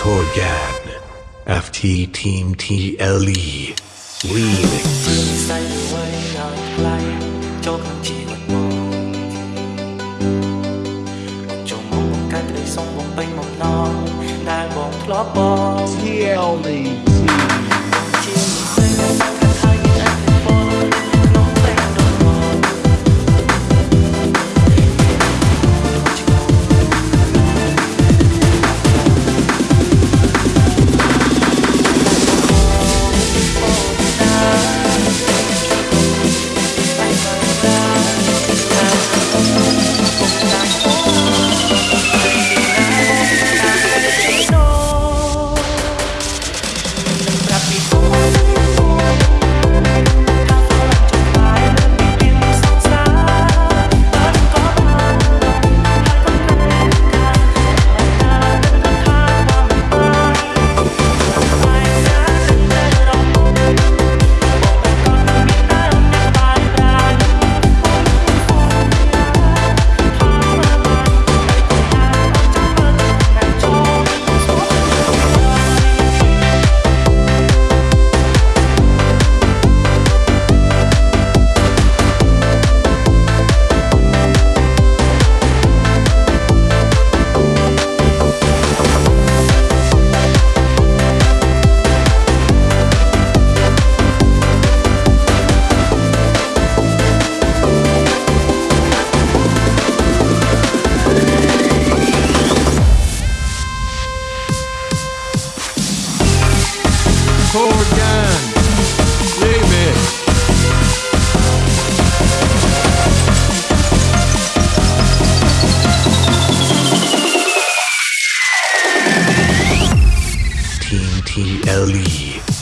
Torgan FT Team TLE Remix. ใ Torgan. Remix. Team TLE